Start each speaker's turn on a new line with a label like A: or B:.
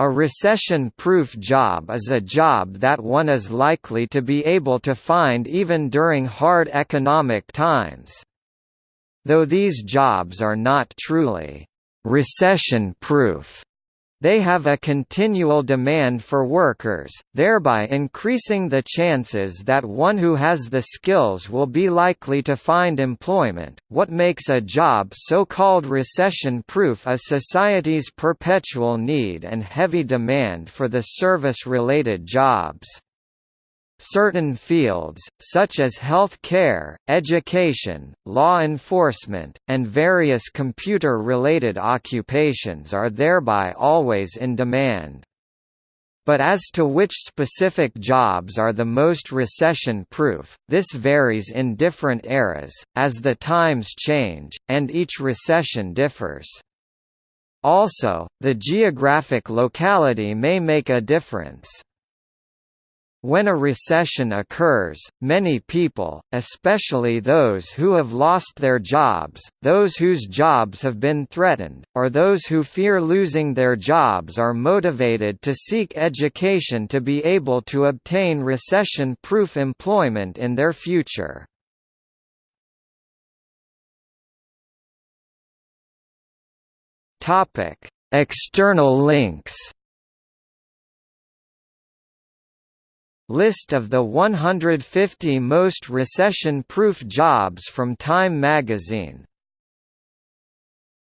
A: A recession-proof job is a job that one is likely to be able to find even during hard economic times. Though these jobs are not truly recession-proof, they have a continual demand for workers, thereby increasing the chances that one who has the skills will be likely to find employment. What makes a job so called recession proof is society's perpetual need and heavy demand for the service related jobs. Certain fields, such as health care, education, law enforcement, and various computer-related occupations are thereby always in demand. But as to which specific jobs are the most recession-proof, this varies in different eras, as the times change, and each recession differs. Also, the geographic locality may make a difference. When a recession occurs, many people, especially those who have lost their jobs, those whose jobs have been threatened, or those who fear losing their jobs are motivated to seek education to be able to obtain recession-proof employment in their future. External links List of the 150 most recession-proof jobs from Time magazine